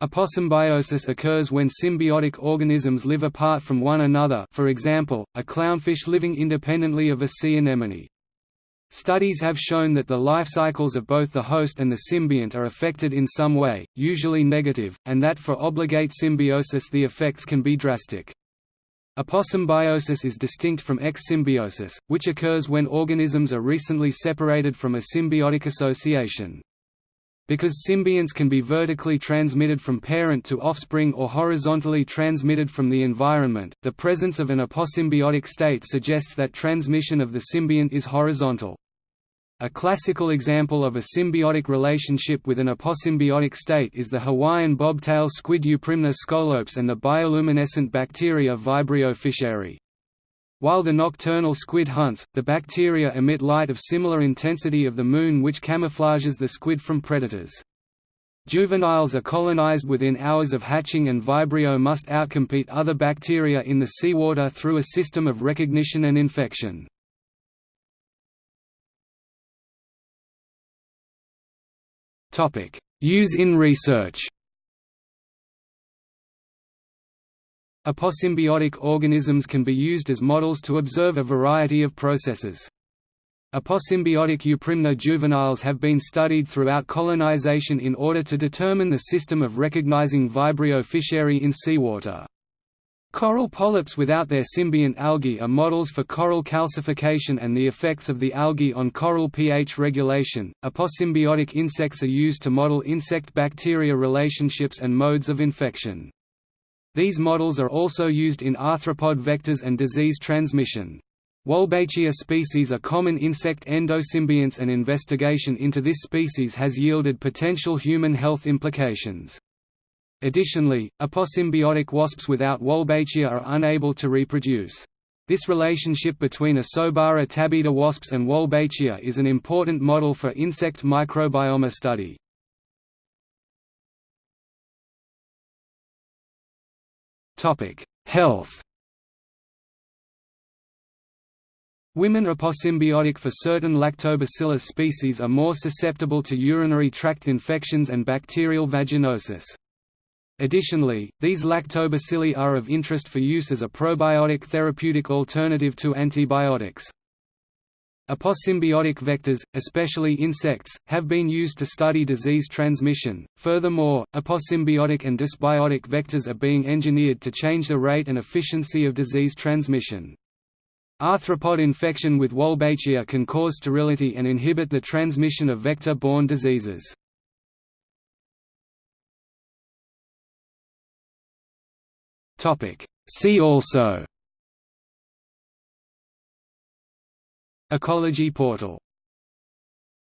Aposymbiosis occurs when symbiotic organisms live apart from one another for example, a clownfish living independently of a sea anemone. Studies have shown that the life cycles of both the host and the symbiont are affected in some way, usually negative, and that for obligate symbiosis the effects can be drastic. Aposymbiosis is distinct from exsymbiosis, which occurs when organisms are recently separated from a symbiotic association. Because symbionts can be vertically transmitted from parent to offspring or horizontally transmitted from the environment, the presence of an aposymbiotic state suggests that transmission of the symbiont is horizontal. A classical example of a symbiotic relationship with an aposymbiotic state is the Hawaiian bobtail squid Euprymna scolops and the bioluminescent bacteria Vibrio fischeri. While the nocturnal squid hunts, the bacteria emit light of similar intensity of the Moon which camouflages the squid from predators. Juveniles are colonized within hours of hatching and Vibrio must outcompete other bacteria in the seawater through a system of recognition and infection. Use in research Aposymbiotic organisms can be used as models to observe a variety of processes. Aposymbiotic Euprymna juveniles have been studied throughout colonization in order to determine the system of recognizing Vibrio fischeri in seawater. Coral polyps without their symbiont algae are models for coral calcification and the effects of the algae on coral pH regulation. Aposymbiotic insects are used to model insect-bacteria relationships and modes of infection. These models are also used in arthropod vectors and disease transmission. Wolbachia species are common insect endosymbionts and investigation into this species has yielded potential human health implications. Additionally, aposymbiotic wasps without Wolbachia are unable to reproduce. This relationship between Asobara tabida wasps and Wolbachia is an important model for insect microbiome study. Topic: Health. Women aposymbiotic for certain Lactobacillus species are more susceptible to urinary tract infections and bacterial vaginosis. Additionally, these lactobacilli are of interest for use as a probiotic therapeutic alternative to antibiotics. Aposymbiotic vectors, especially insects, have been used to study disease transmission. Furthermore, aposymbiotic and dysbiotic vectors are being engineered to change the rate and efficiency of disease transmission. Arthropod infection with Wolbachia can cause sterility and inhibit the transmission of vector-borne diseases. See also Ecology portal